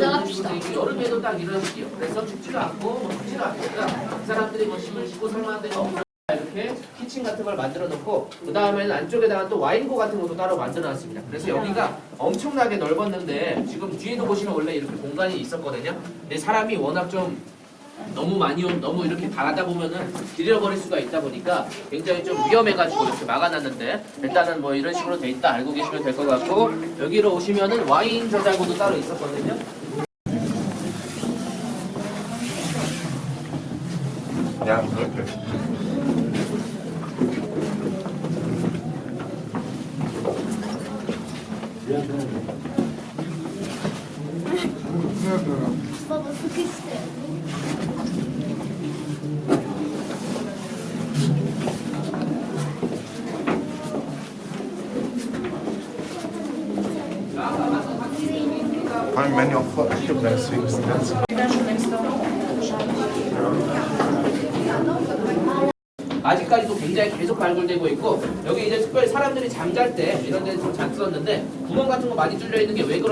있고 여름에도 딱 이런 식이요. 그래서 춥지도 않고 뭐 춥지도 않으니까 그 사람들이 뭐 짐을 싣고 살만한 데가 없어. 이렇게 키친 같은 걸 만들어 놓고 그 다음에는 안쪽에다가 또 와인고 같은 것도 따로 만들어 놨습니다. 그래서 여기가 엄청나게 넓었는데 지금 뒤에도 보시면 원래 이렇게 공간이 있었거든요. 근데 사람이 워낙 좀 너무 많이 온, 너무 이렇게 가다 보면은 들여버릴 수가 있다 보니까 굉장히 좀 위험해가지고 이렇게 막아놨는데 일단은 뭐 이런 식으로 돼 있다 알고 계시면 될 것 같고 여기로 오시면은 와인 저장고도 따로 있었거든요. Allem wenn ihr auch vor euch habt, deswegen ist die ganze 아직까지도 굉장히 계속 발굴되고 있고 여기 이제 특별히 사람들이 잠잘 때 이런 데좀 잤었는데 구멍 같은 거 많이 뚫려 있는 게 왜 그런지